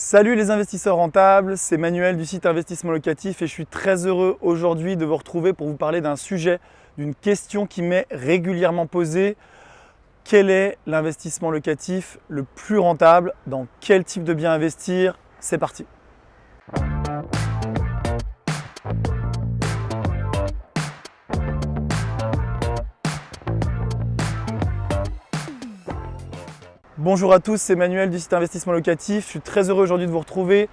Salut les investisseurs rentables, c'est Manuel du site Investissement Locatif et je suis très heureux aujourd'hui de vous retrouver pour vous parler d'un sujet, d'une question qui m'est régulièrement posée. Quel est l'investissement locatif le plus rentable? Dans quel type de bien investir? C'est parti Bonjour à tous, c'est Manuel du site Investissement Locatif. Je suis très heureux aujourd'hui de vous retrouver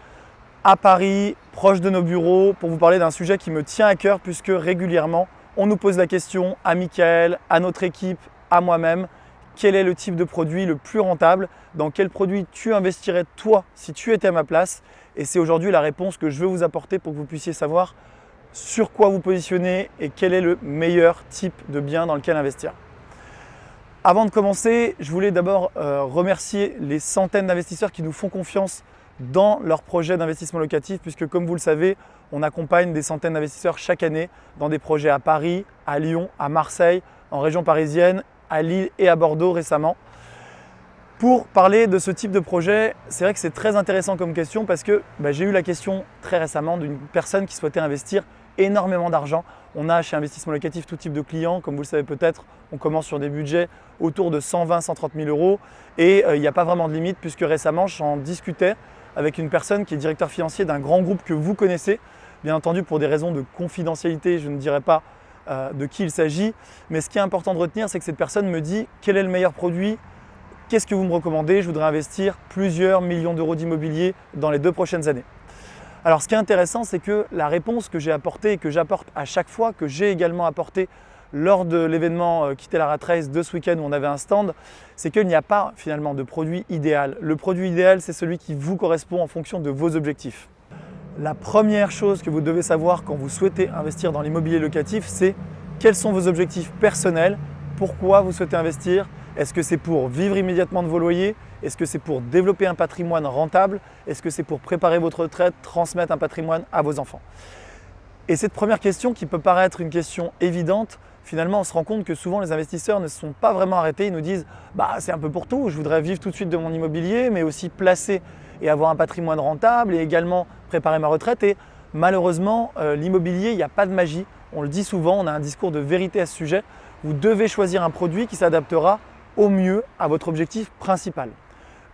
à Paris, proche de nos bureaux, pour vous parler d'un sujet qui me tient à cœur puisque régulièrement, on nous pose la question à Michael, à notre équipe, à moi-même, quel est le type de produit le plus rentable? Dans quel produit tu investirais toi si tu étais à ma place? Et c'est aujourd'hui la réponse que je veux vous apporter pour que vous puissiez savoir sur quoi vous positionner et quel est le meilleur type de bien dans lequel investir. Avant de commencer, je voulais d'abord euh, remercier les centaines d'investisseurs qui nous font confiance dans leurs projets d'investissement locatif puisque comme vous le savez, on accompagne des centaines d'investisseurs chaque année dans des projets à Paris, à Lyon, à Marseille, en région parisienne, à Lille et à Bordeaux récemment. Pour parler de ce type de projet, c'est vrai que c'est très intéressant comme question parce que bah, j'ai eu la question très récemment d'une personne qui souhaitait investir énormément d'argent. On a chez Investissement Locatif tout type de clients. Comme vous le savez peut-être, on commence sur des budgets autour de 120 130 000 euros et euh, il n'y a pas vraiment de limite puisque récemment, j'en discutais avec une personne qui est directeur financier d'un grand groupe que vous connaissez. Bien entendu, pour des raisons de confidentialité, je ne dirai pas euh, de qui il s'agit. Mais ce qui est important de retenir, c'est que cette personne me dit quel est le meilleur produit, qu'est-ce que vous me recommandez, je voudrais investir plusieurs millions d'euros d'immobilier dans les deux prochaines années. Alors ce qui est intéressant, c'est que la réponse que j'ai apportée et que j'apporte à chaque fois, que j'ai également apporté lors de l'événement euh, Quitter la Rat de ce week-end où on avait un stand, c'est qu'il n'y a pas finalement de produit idéal. Le produit idéal, c'est celui qui vous correspond en fonction de vos objectifs. La première chose que vous devez savoir quand vous souhaitez investir dans l'immobilier locatif, c'est quels sont vos objectifs personnels, pourquoi vous souhaitez investir, est-ce que c'est pour vivre immédiatement de vos loyers Est-ce que c'est pour développer un patrimoine rentable? Est-ce que c'est pour préparer votre retraite, transmettre un patrimoine à vos enfants? Et cette première question qui peut paraître une question évidente, finalement on se rend compte que souvent les investisseurs ne se sont pas vraiment arrêtés. Ils nous disent bah, c'est un peu pour tout, je voudrais vivre tout de suite de mon immobilier mais aussi placer et avoir un patrimoine rentable et également préparer ma retraite. Et malheureusement, euh, l'immobilier, il n'y a pas de magie. On le dit souvent, on a un discours de vérité à ce sujet. Vous devez choisir un produit qui s'adaptera au mieux à votre objectif principal.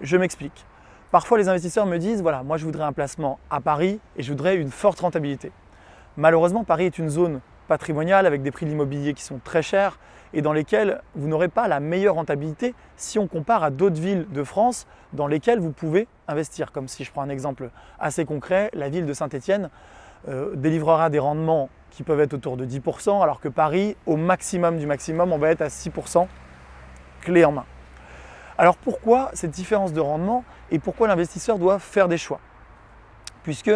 Je m'explique. Parfois, les investisseurs me disent, voilà, moi je voudrais un placement à Paris et je voudrais une forte rentabilité. Malheureusement, Paris est une zone patrimoniale avec des prix de l'immobilier qui sont très chers et dans lesquels vous n'aurez pas la meilleure rentabilité si on compare à d'autres villes de France dans lesquelles vous pouvez investir. Comme si je prends un exemple assez concret, la ville de Saint-Étienne euh, délivrera des rendements qui peuvent être autour de 10%, alors que Paris, au maximum du maximum, on va être à 6% clé en main. Alors pourquoi cette différence de rendement et pourquoi l'investisseur doit faire des choix? Puisque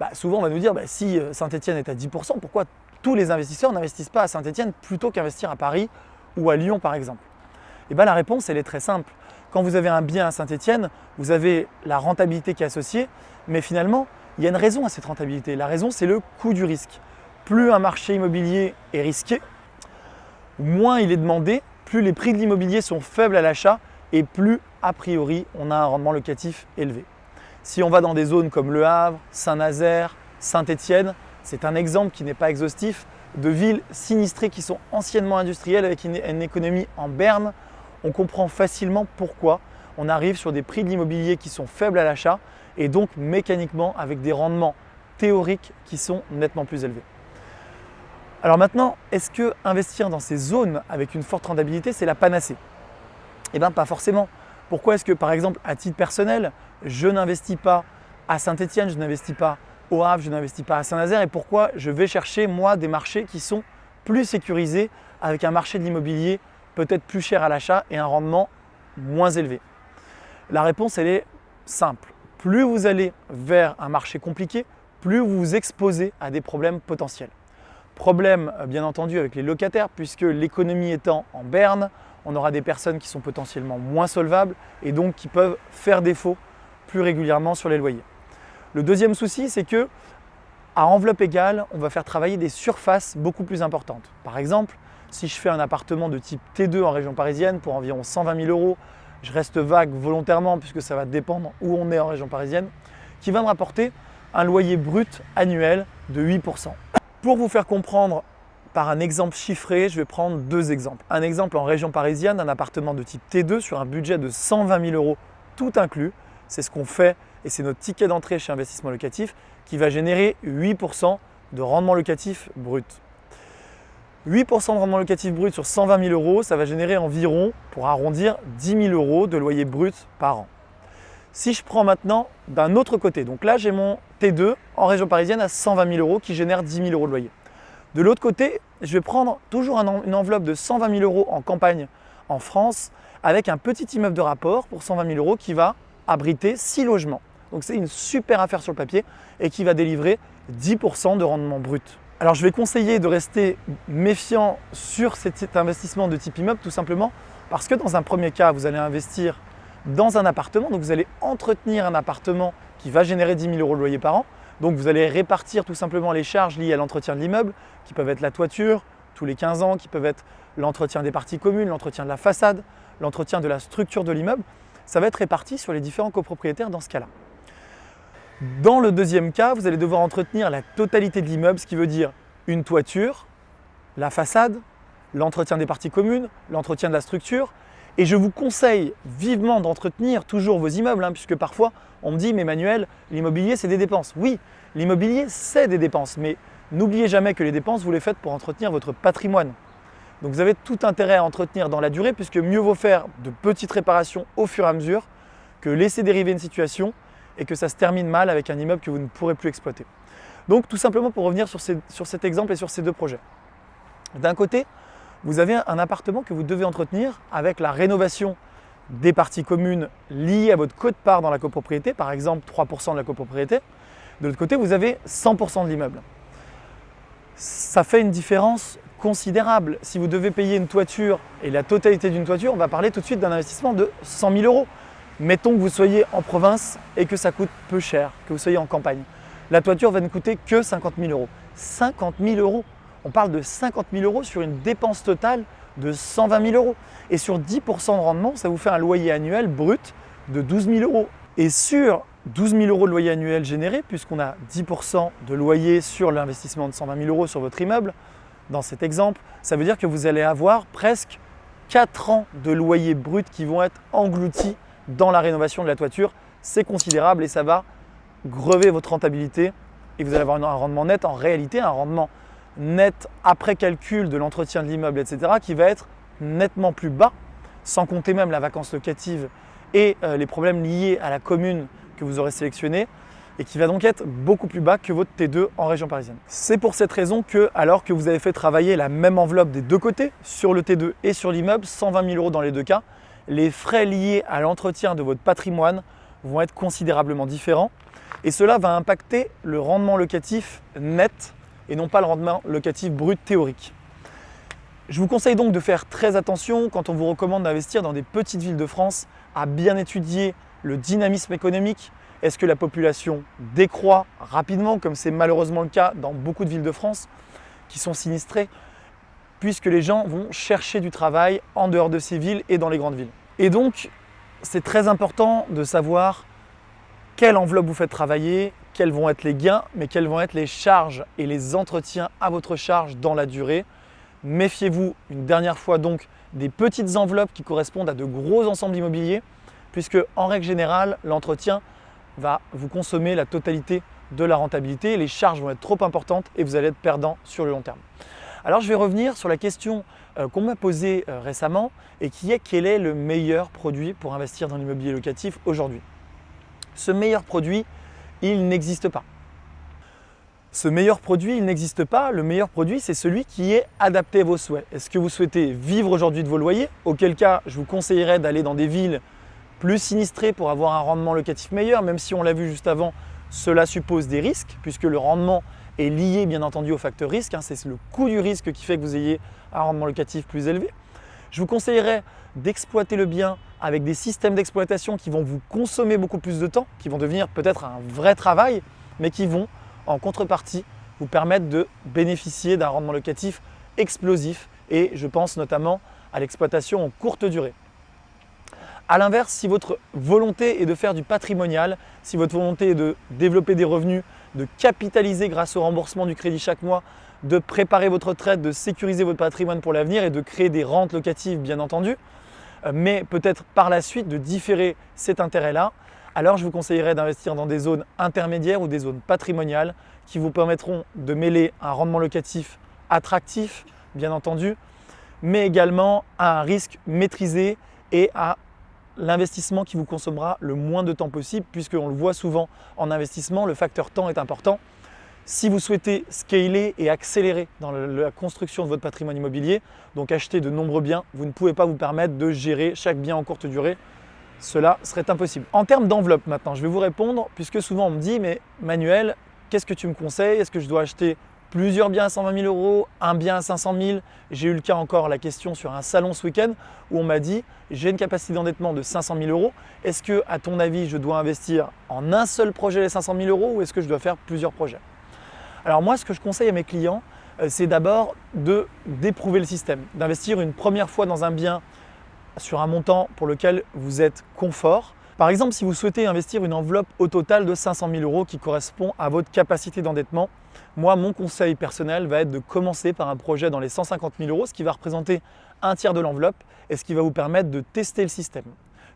bah, souvent on va nous dire bah, si euh, Saint-Etienne est à 10%, pourquoi tous les investisseurs n'investissent pas à Saint-Etienne plutôt qu'investir à Paris ou à Lyon par exemple? Et eh bien la réponse elle est très simple. Quand vous avez un bien à Saint-Etienne, vous avez la rentabilité qui est associée, mais finalement il y a une raison à cette rentabilité. La raison c'est le coût du risque. Plus un marché immobilier est risqué, moins il est demandé plus les prix de l'immobilier sont faibles à l'achat et plus a priori on a un rendement locatif élevé. Si on va dans des zones comme Le Havre, Saint-Nazaire, Saint-Étienne, c'est un exemple qui n'est pas exhaustif de villes sinistrées qui sont anciennement industrielles avec une, économie en berne. On comprend facilement pourquoi on arrive sur des prix de l'immobilier qui sont faibles à l'achat et donc mécaniquement avec des rendements théoriques qui sont nettement plus élevés. Alors maintenant, est-ce que investir dans ces zones avec une forte rentabilité, c'est la panacée? Eh bien, pas forcément. Pourquoi est-ce que, par exemple, à titre personnel, je n'investis pas à Saint-Étienne, je n'investis pas au Havre, je n'investis pas à Saint-Nazaire et pourquoi je vais chercher, moi, des marchés qui sont plus sécurisés avec un marché de l'immobilier peut-être plus cher à l'achat et un rendement moins élevé? La réponse, elle est simple. Plus vous allez vers un marché compliqué, plus vous vous exposez à des problèmes potentiels. Problème euh, bien entendu avec les locataires puisque l'économie étant en berne, on aura des personnes qui sont potentiellement moins solvables et donc qui peuvent faire défaut plus régulièrement sur les loyers. Le deuxième souci, c'est que à enveloppe égale, on va faire travailler des surfaces beaucoup plus importantes. Par exemple, si je fais un appartement de type T2 en région parisienne pour environ 120 000 euros, je reste vague volontairement puisque ça va dépendre où on est en région parisienne, qui va me rapporter un loyer brut annuel de 8%. Pour vous faire comprendre par un exemple chiffré, je vais prendre deux exemples. Un exemple en région parisienne, un appartement de type T2 sur un budget de 120 000 euros tout inclus. C'est ce qu'on fait et c'est notre ticket d'entrée chez Investissement Locatif qui va générer 8% de rendement locatif brut. 8% de rendement locatif brut sur 120 000 euros, ça va générer environ, pour arrondir, 10 000 euros de loyer brut par an. Si je prends maintenant d'un autre côté, donc là j'ai mon T2 en région parisienne à 120 000 euros qui génère 10 000 euros de loyer. De l'autre côté, je vais prendre toujours une enveloppe de 120 000 euros en campagne en France avec un petit immeuble de rapport pour 120 000 euros qui va abriter 6 logements. Donc c'est une super affaire sur le papier et qui va délivrer 10% de rendement brut. Alors je vais conseiller de rester méfiant sur cet investissement de type immeuble tout simplement parce que dans un premier cas, vous allez investir dans un appartement, donc vous allez entretenir un appartement qui va générer 10 000 euros de loyer par an. Donc vous allez répartir tout simplement les charges liées à l'entretien de l'immeuble, qui peuvent être la toiture tous les 15 ans, qui peuvent être l'entretien des parties communes, l'entretien de la façade, l'entretien de la structure de l'immeuble. Ça va être réparti sur les différents copropriétaires dans ce cas-là. Dans le deuxième cas, vous allez devoir entretenir la totalité de l'immeuble, ce qui veut dire une toiture, la façade, l'entretien des parties communes, l'entretien de la structure. Et je vous conseille vivement d'entretenir toujours vos immeubles, hein, puisque parfois on me dit « mais Manuel, l'immobilier c'est des dépenses ». Oui, l'immobilier c'est des dépenses, mais n'oubliez jamais que les dépenses vous les faites pour entretenir votre patrimoine. Donc vous avez tout intérêt à entretenir dans la durée, puisque mieux vaut faire de petites réparations au fur et à mesure que laisser dériver une situation et que ça se termine mal avec un immeuble que vous ne pourrez plus exploiter. Donc tout simplement pour revenir sur, cet exemple et sur ces deux projets. D'un côté, vous avez un appartement que vous devez entretenir avec la rénovation des parties communes liées à votre quote-part dans la copropriété, par exemple 3% de la copropriété. De l'autre côté, vous avez 100% de l'immeuble. Ça fait une différence considérable. Si vous devez payer une toiture et la totalité d'une toiture, on va parler tout de suite d'un investissement de 100 000 euros. Mettons que vous soyez en province et que ça coûte peu cher, que vous soyez en campagne. La toiture va ne coûter que 50 000 euros. 50 000 euros On parle de 50 000 euros sur une dépense totale de 120 000 euros. Et sur 10% de rendement, ça vous fait un loyer annuel brut de 12 000 euros. Et sur 12 000 euros de loyer annuel généré, puisqu'on a 10% de loyer sur l'investissement de 120 000 euros sur votre immeuble, dans cet exemple, ça veut dire que vous allez avoir presque 4 ans de loyer brut qui vont être engloutis dans la rénovation de la toiture. C'est considérable et ça va grever votre rentabilité et vous allez avoir un rendement net en réalité, un rendement net après calcul de l'entretien de l'immeuble, etc. qui va être nettement plus bas, sans compter même la vacance locative et euh, les problèmes liés à la commune que vous aurez sélectionnée et qui va donc être beaucoup plus bas que votre T2 en région parisienne. C'est pour cette raison que, alors que vous avez fait travailler la même enveloppe des deux côtés, sur le T2 et sur l'immeuble, 120 000 euros dans les deux cas, les frais liés à l'entretien de votre patrimoine vont être considérablement différents et cela va impacter le rendement locatif net et non pas le rendement locatif brut théorique. Je vous conseille donc de faire très attention quand on vous recommande d'investir dans des petites villes de France, à bien étudier le dynamisme économique. Est-ce que la population décroît rapidement, comme c'est malheureusement le cas dans beaucoup de villes de France qui sont sinistrées puisque les gens vont chercher du travail en dehors de ces villes et dans les grandes villes? Et donc, c'est très important de savoir quelle enveloppe vous faites travailler, quels vont être les gains, mais quelles vont être les charges et les entretiens à votre charge dans la durée. Méfiez-vous une dernière fois donc des petites enveloppes qui correspondent à de gros ensembles immobiliers, puisque en règle générale, l'entretien va vous consommer la totalité de la rentabilité, les charges vont être trop importantes et vous allez être perdant sur le long terme. Alors je vais revenir sur la question euh, qu'on m'a posée euh, récemment et qui est quel est le meilleur produit pour investir dans l'immobilier locatif aujourd'hui? Ce meilleur produit, il n'existe pas. Ce meilleur produit, il n'existe pas. Le meilleur produit, c'est celui qui est adapté à vos souhaits. Est-ce que vous souhaitez vivre aujourd'hui de vos loyers? Auquel cas, je vous conseillerais d'aller dans des villes plus sinistrées pour avoir un rendement locatif meilleur, même si on l'a vu juste avant, cela suppose des risques puisque le rendement est lié bien entendu au facteur risque. Hein. c'est le coût du risque qui fait que vous ayez un rendement locatif plus élevé. Je vous conseillerais d'exploiter le bien avec des systèmes d'exploitation qui vont vous consommer beaucoup plus de temps, qui vont devenir peut-être un vrai travail, mais qui vont en contrepartie vous permettre de bénéficier d'un rendement locatif explosif et je pense notamment à l'exploitation en courte durée. A l'inverse, si votre volonté est de faire du patrimonial, si votre volonté est de développer des revenus, de capitaliser grâce au remboursement du crédit chaque mois, de préparer votre retraite, de sécuriser votre patrimoine pour l'avenir et de créer des rentes locatives bien entendu, mais peut-être par la suite de différer cet intérêt-là, alors je vous conseillerais d'investir dans des zones intermédiaires ou des zones patrimoniales qui vous permettront de mêler un rendement locatif attractif, bien entendu, mais également à un risque maîtrisé et à l'investissement qui vous consommera le moins de temps possible puisqu'on le voit souvent en investissement, le facteur temps est important. Si vous souhaitez scaler et accélérer dans la construction de votre patrimoine immobilier, donc acheter de nombreux biens, vous ne pouvez pas vous permettre de gérer chaque bien en courte durée. Cela serait impossible. En termes d'enveloppe maintenant, je vais vous répondre puisque souvent on me dit « mais Manuel, qu'est-ce que tu me conseilles? Est-ce que je dois acheter plusieurs biens à 120 000 euros, un bien à 500 000 J'ai eu le cas encore, la question sur un salon ce week-end où on m'a dit « j'ai une capacité d'endettement de 500 000 euros. Est-ce que, à ton avis, je dois investir en un seul projet les 500 000 euros ou est-ce que je dois faire plusieurs projets ?» Alors moi, ce que je conseille à mes clients, euh, c'est d'abord d'éprouver le système, d'investir une première fois dans un bien sur un montant pour lequel vous êtes confort. Par exemple, si vous souhaitez investir une enveloppe au total de 500 000 euros qui correspond à votre capacité d'endettement, moi, mon conseil personnel va être de commencer par un projet dans les 150 000 euros, ce qui va représenter un tiers de l'enveloppe et ce qui va vous permettre de tester le système.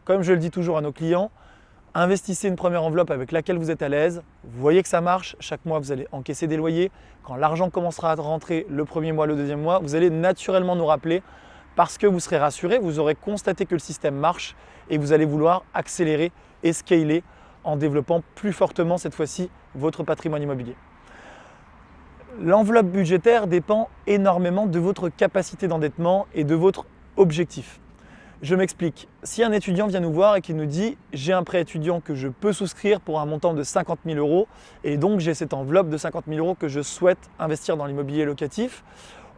Comme je le dis toujours à nos clients, Investissez une première enveloppe avec laquelle vous êtes à l'aise. Vous voyez que ça marche. Chaque mois, vous allez encaisser des loyers. Quand l'argent commencera à rentrer le premier mois, le deuxième mois, vous allez naturellement nous rappeler parce que vous serez rassuré, vous aurez constaté que le système marche et vous allez vouloir accélérer et scaler en développant plus fortement cette fois-ci votre patrimoine immobilier. L'enveloppe budgétaire dépend énormément de votre capacité d'endettement et de votre objectif. Je m'explique. Si un étudiant vient nous voir et qu'il nous dit « j'ai un prêt étudiant que je peux souscrire pour un montant de 50 000 euros et donc j'ai cette enveloppe de 50 000 euros que je souhaite investir dans l'immobilier locatif »,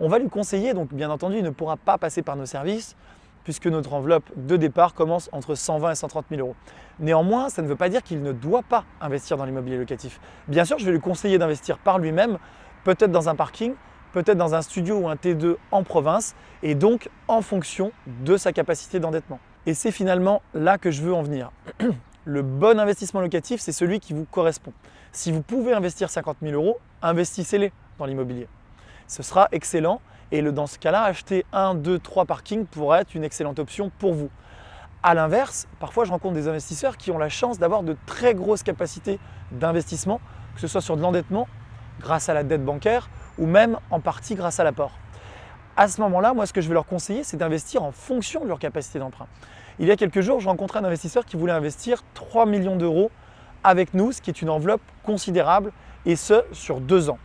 on va lui conseiller, donc bien entendu il ne pourra pas passer par nos services puisque notre enveloppe de départ commence entre 120 et 130 000 euros. Néanmoins, ça ne veut pas dire qu'il ne doit pas investir dans l'immobilier locatif. Bien sûr, je vais lui conseiller d'investir par lui-même, peut-être dans un parking, peut-être dans un studio ou un T2 en province et donc en fonction de sa capacité d'endettement. Et c'est finalement là que je veux en venir. Le bon investissement locatif, c'est celui qui vous correspond. Si vous pouvez investir 50 000 euros, investissez-les dans l'immobilier. Ce sera excellent et dans ce cas-là, acheter un, deux, trois parkings pourrait être une excellente option pour vous. A l'inverse, parfois je rencontre des investisseurs qui ont la chance d'avoir de très grosses capacités d'investissement, que ce soit sur de l'endettement grâce à la dette bancaire ou même en partie grâce à l'apport. À ce moment-là, moi, ce que je vais leur conseiller, c'est d'investir en fonction de leur capacité d'emprunt. Il y a quelques jours, je rencontrais un investisseur qui voulait investir 3 millions d'euros avec nous, ce qui est une enveloppe considérable, et ce, sur deux ans.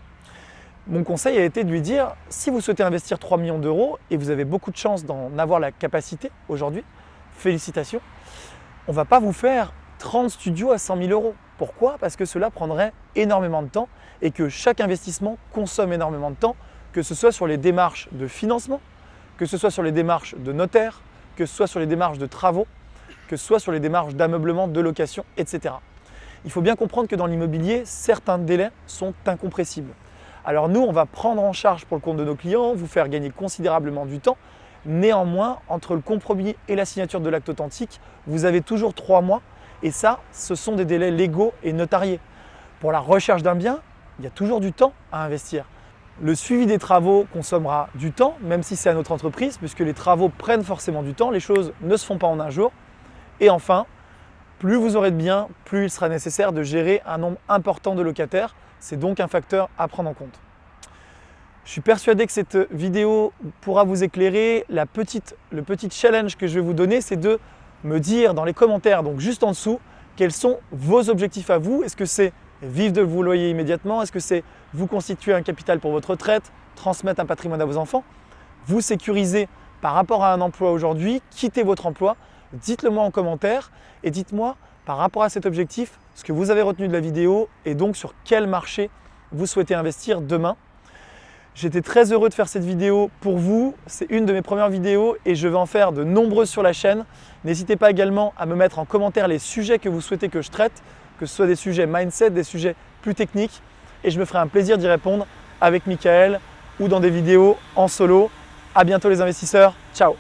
Mon conseil a été de lui dire, si vous souhaitez investir 3 millions d'euros et vous avez beaucoup de chance d'en avoir la capacité aujourd'hui, félicitations, on ne va pas vous faire 30 studios à 100 000 euros. Pourquoi? Parce que cela prendrait énormément de temps et que chaque investissement consomme énormément de temps, que ce soit sur les démarches de financement, que ce soit sur les démarches de notaire, que ce soit sur les démarches de travaux, que ce soit sur les démarches d'ameublement, de location, etc. Il faut bien comprendre que dans l'immobilier, certains délais sont incompressibles. Alors nous, on va prendre en charge pour le compte de nos clients, vous faire gagner considérablement du temps. Néanmoins, entre le compromis et la signature de l'acte authentique, vous avez toujours trois mois et ça, ce sont des délais légaux et notariés. Pour la recherche d'un bien, il y a toujours du temps à investir. Le suivi des travaux consommera du temps, même si c'est à notre entreprise, puisque les travaux prennent forcément du temps, les choses ne se font pas en un jour. Et enfin, plus vous aurez de biens, plus il sera nécessaire de gérer un nombre important de locataires. C'est donc un facteur à prendre en compte. Je suis persuadé que cette vidéo pourra vous éclairer. Le petit challenge que je vais vous donner, c'est de me dire dans les commentaires, donc juste en dessous, quels sont vos objectifs à vous. Est-ce que c'est vivre de vos loyers immédiatement? Est-ce que c'est vous constituer un capital pour votre retraite, transmettre un patrimoine à vos enfants, vous sécuriser par rapport à un emploi aujourd'hui, quitter votre emploi Dites-le moi en commentaire et dites-moi par rapport à cet objectif ce que vous avez retenu de la vidéo et donc sur quel marché vous souhaitez investir demain. J'étais très heureux de faire cette vidéo pour vous. C'est une de mes premières vidéos et je vais en faire de nombreuses sur la chaîne. N'hésitez pas également à me mettre en commentaire les sujets que vous souhaitez que je traite, que ce soit des sujets mindset, des sujets plus techniques. Et je me ferai un plaisir d'y répondre avec Michael ou dans des vidéos en solo. À bientôt les investisseurs. Ciao